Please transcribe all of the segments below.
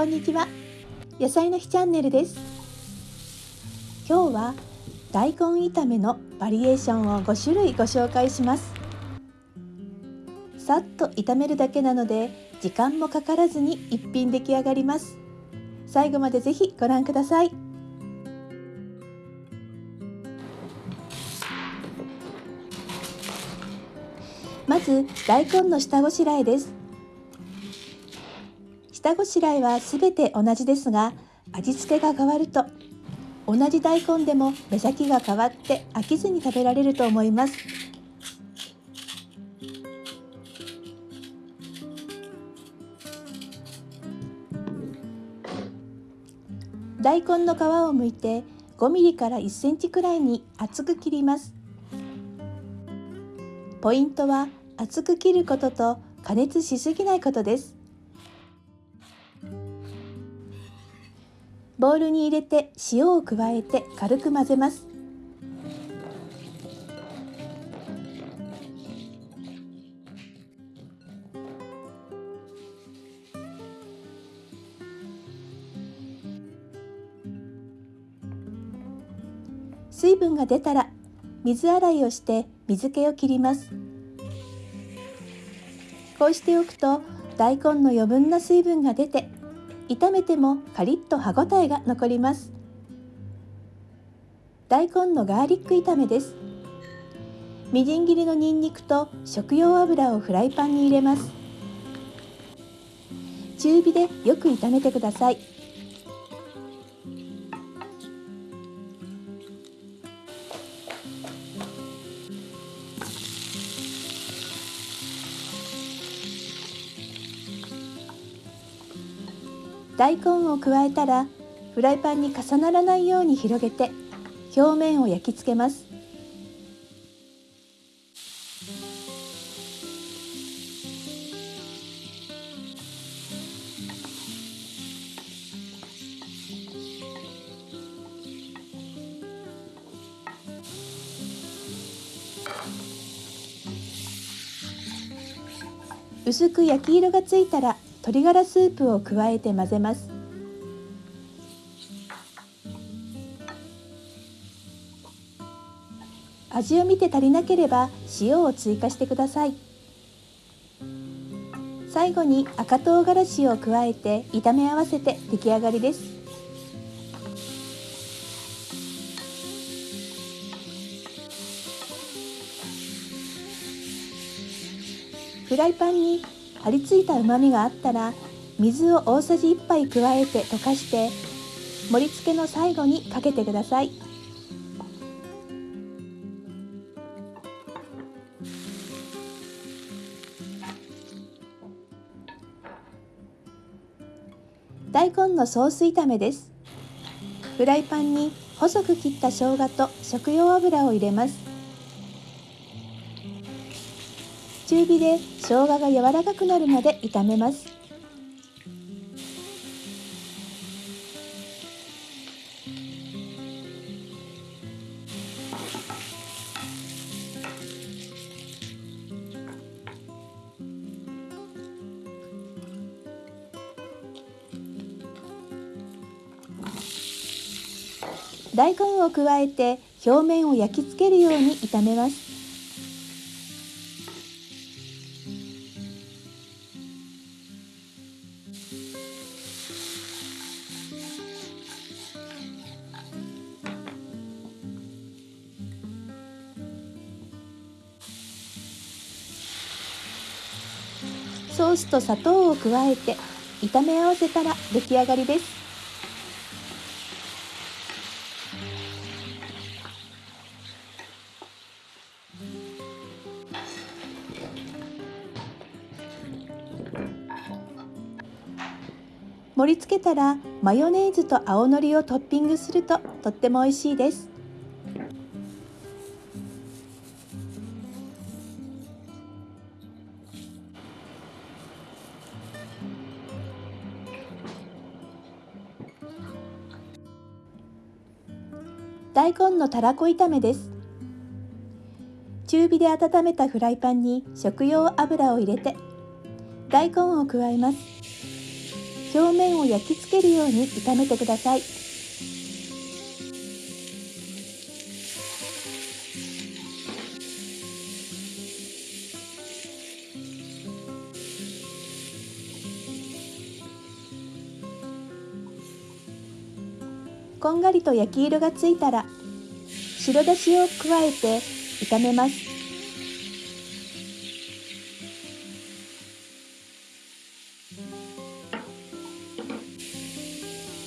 こんにちは。野菜の日チャンネルです。今日は大根炒めのバリエーションを5種類ご紹介します。さっと炒めるだけなので時間もかからずに一品出来上がります。最後までぜひご覧ください。まず大根の下ごしらえです。下ごしらえはすべて同じですが味付けが変わると同じ大根でも目先が変わって飽きずに食べられると思います。大根の皮を剥いて5ミリから1センチくらいに厚く切ります。ポイントは厚く切ることと加熱しすぎないことです。ボウルに入れて塩を加えて軽く混ぜます。水分が出たら水洗いをして水気を切ります。こうしておくと大根の余分な水分が出て炒めてもカリッと歯ごたえが残ります。大根のガーリック炒めです。みじん切りのにんにくと食用油をフライパンに入れます。中火でよく炒めてください。大根を加えたらフライパンに重ならないように広げて表面を焼き付けます。薄く焼き色がついたら鶏ガラスープを加えて混ぜます。味を見て足りなければ塩を追加してください。最後に赤唐辛子を加えて炒め合わせて出来上がりです。フライパンに張り付いたうまみがあったら水を大さじ1杯加えて溶かして盛り付けの最後にかけてください。大根のソース炒めです。フライパンに細く切った生姜と食用油を入れます。中火で生姜が柔らかくなるまで炒めます。大根を加えて表面を焼き付けるように炒めます。ソースと砂糖を加えて炒め合わせたら出来上がりです。盛り付けたらマヨネーズと青のりをトッピングするととっても美味しいです。大根のたらこ炒めです。中火で温めたフライパンに食用油を入れて大根を加えます。表面を焼き付けるように炒めてください。がりと焼き色がついたら白だしを加えて炒めます。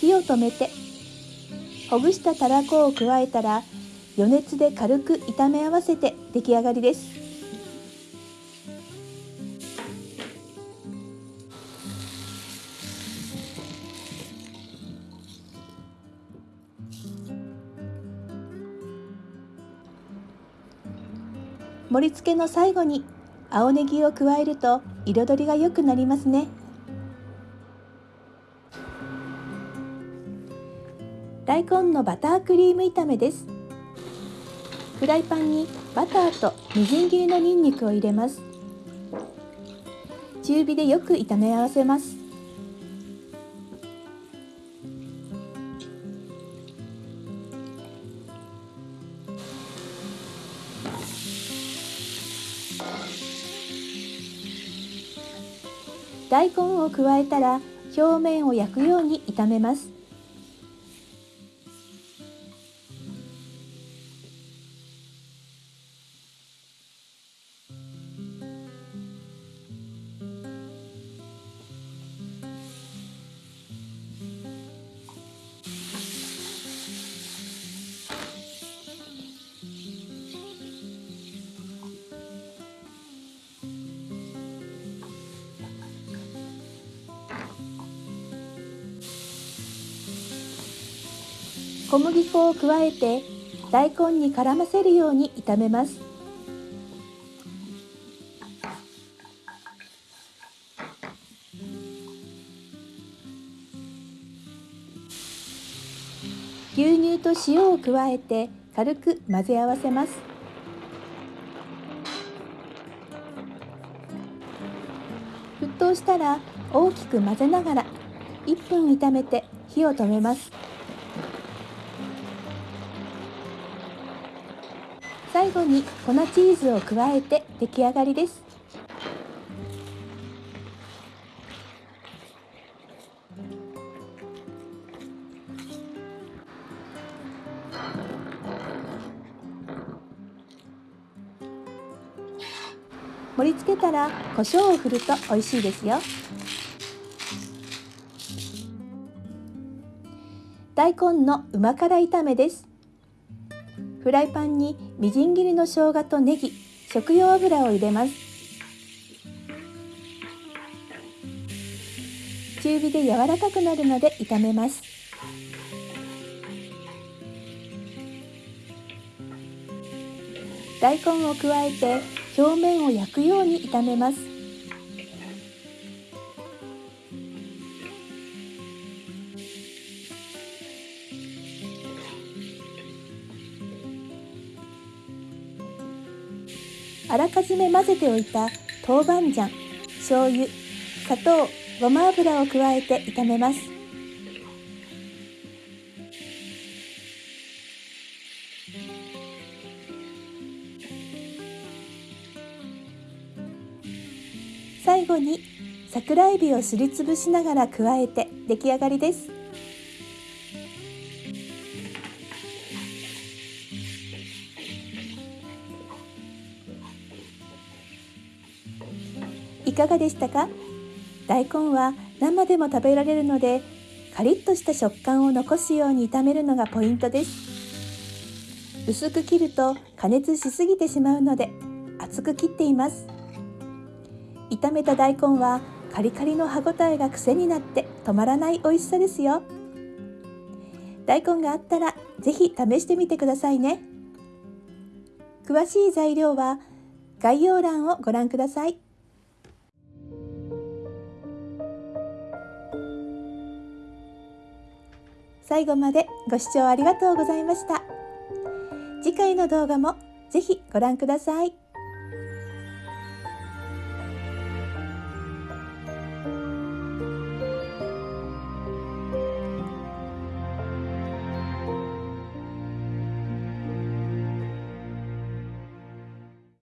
火を止めてほぐしたたらこを加えたら余熱で軽く炒め合わせて出来上がりです。盛り付けの最後に青ネギを加えると彩りが良くなりますね。大根のバタークリーム炒めです。フライパンにバターとみじん切りのニンニクを入れます。中火でよく炒め合わせます。大根を加えたら表面を焼くように炒めます。小麦粉を加えて大根に絡ませるように炒めます。牛乳と塩を加えて軽く混ぜ合わせます。沸騰したら大きく混ぜながら1分炒めて火を止めます。最後に粉チーズを加えて出来上がりです。盛り付けたら胡椒を振ると美味しいですよ。大根のうま辛炒めです。フライパンにみじん切りの生姜とネギ食用油を入れます。中火で柔らかくなるまで炒めます。大根を加えて表面を焼くように炒めます。あらかじめ混ぜておいた豆板醤、醤油、砂糖、ごま油を加えて炒めます。最後に桜えびをすりつぶしながら加えて出来上がりです。いかがでしたか？大根は生でも食べられるのでカリッとした食感を残すように炒めるのがポイントです。薄く切ると加熱しすぎてしまうので厚く切っています。炒めた大根はカリカリの歯ごたえが癖になって止まらない美味しさですよ。大根があったらぜひ試してみてくださいね。詳しい材料は概要欄をご覧ください。最後までご視聴ありがとうございました。次回の動画もぜひご覧ください。